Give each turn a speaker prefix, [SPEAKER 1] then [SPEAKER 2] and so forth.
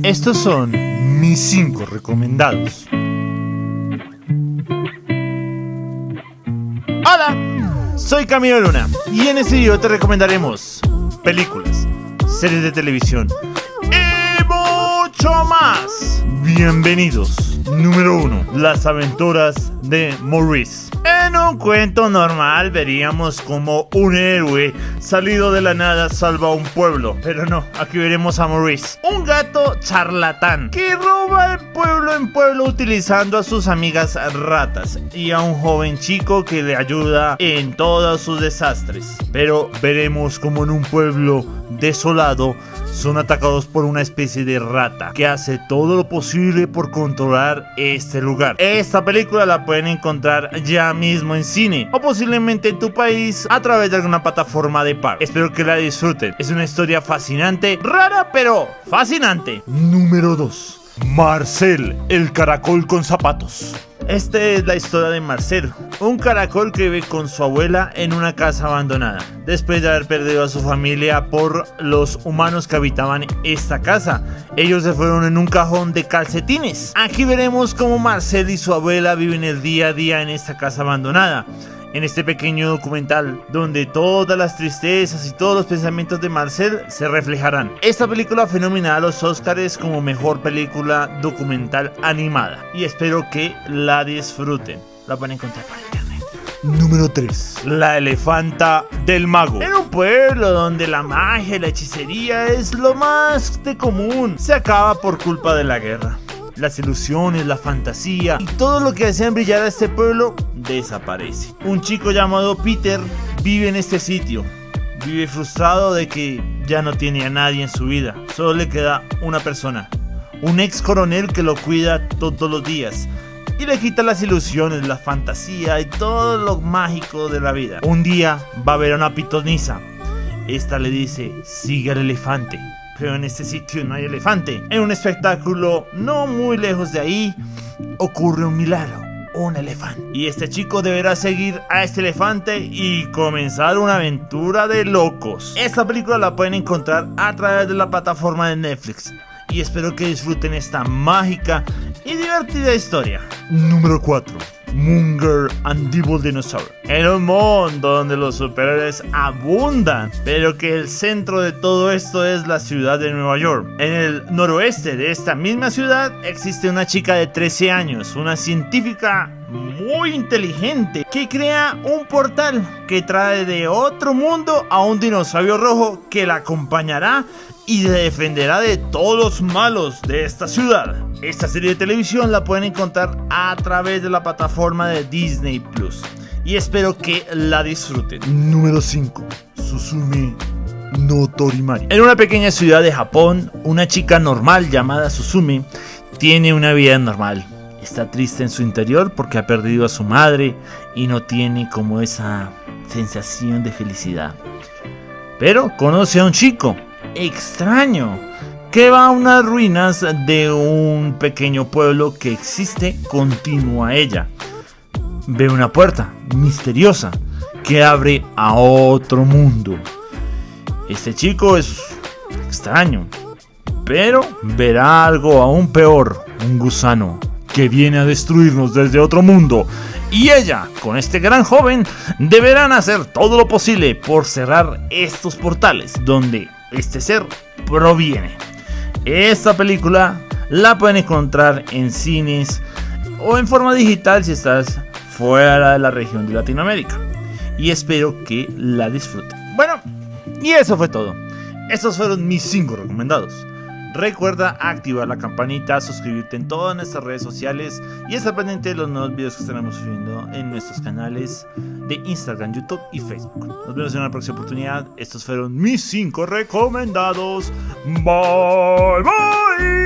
[SPEAKER 1] Estos son mis 5 recomendados. Hola, soy Camilo Luna y en este video te recomendaremos películas, series de televisión y mucho más. Bienvenidos. Número 1. Las aventuras de Maurice. En un cuento normal veríamos como un héroe salido de la nada salva a un pueblo, pero no, aquí veremos a Maurice, un gato charlatán que roba el pueblo en pueblo utilizando a sus amigas ratas y a un joven chico que le ayuda en todos sus desastres. Pero veremos como en un pueblo desolado son atacados por una especie de rata que hace todo lo posible por controlar este lugar. Esta película la pueden encontrar ya mismo en cine o posiblemente en tu país a través de alguna plataforma de par. Espero que la disfruten. Es una historia fascinante, rara pero fascinante. Número 2. Marcel, el caracol con zapatos. Esta es la historia de Marcelo, un caracol que vive con su abuela en una casa abandonada, después de haber perdido a su familia por los humanos que habitaban esta casa. Ellos se fueron en un cajón de calcetines. Aquí veremos cómo Marcel y su abuela viven el día a día en esta casa abandonada en este pequeño documental donde todas las tristezas y todos los pensamientos de Marcel se reflejarán. Esta película fue nominada a los Oscars como mejor película documental animada y espero que la disfruten. La van a encontrar por internet. Número 3. La elefanta del mago. En un pueblo donde la magia y la hechicería es lo más de común, se acaba por culpa de la guerra las ilusiones, la fantasía y todo lo que hacían brillar a este pueblo desaparece. Un chico llamado Peter vive en este sitio. Vive frustrado de que ya no tiene a nadie en su vida. Solo le queda una persona. Un ex coronel que lo cuida todos los días. Y le quita las ilusiones, la fantasía y todo lo mágico de la vida. Un día va a ver a una pitonisa. Esta le dice, sigue al elefante pero en este sitio no hay elefante. En un espectáculo no muy lejos de ahí ocurre un milagro. Un elefante. Y este chico deberá seguir a este elefante y comenzar una aventura de locos. Esta película la pueden encontrar a través de la plataforma de Netflix. Y espero que disfruten esta mágica y divertida historia. Número 4. Munger and Devil Dinosaur. En un mundo donde los superhéroes abundan, pero que el centro de todo esto es la ciudad de Nueva York. En el noroeste de esta misma ciudad existe una chica de 13 años, una científica muy inteligente que crea un portal que trae de otro mundo a un dinosaurio rojo que la acompañará y defenderá de todos los malos de esta ciudad. Esta serie de televisión la pueden encontrar a través de la plataforma de Disney Plus y espero que la disfruten. Número 5. Susume no Torimari. En una pequeña ciudad de Japón, una chica normal llamada Susume tiene una vida normal está triste en su interior porque ha perdido a su madre y no tiene como esa sensación de felicidad. Pero conoce a un chico extraño que va a unas ruinas de un pequeño pueblo que existe continuo a ella. Ve una puerta misteriosa que abre a otro mundo. Este chico es extraño, pero verá algo aún peor, un gusano que viene a destruirnos desde otro mundo. Y ella, con este gran joven, deberán hacer todo lo posible por cerrar estos portales donde este ser proviene. Esta película la pueden encontrar en cines o en forma digital si estás fuera de la región de Latinoamérica. Y espero que la disfruten. Bueno, y eso fue todo. Estos fueron mis 5 recomendados. Recuerda activar la campanita, suscribirte en todas nuestras redes sociales y estar pendiente de los nuevos videos que estaremos subiendo en nuestros canales de Instagram, YouTube y Facebook. Nos vemos en una próxima oportunidad. Estos fueron mis 5 recomendados. Bye bye.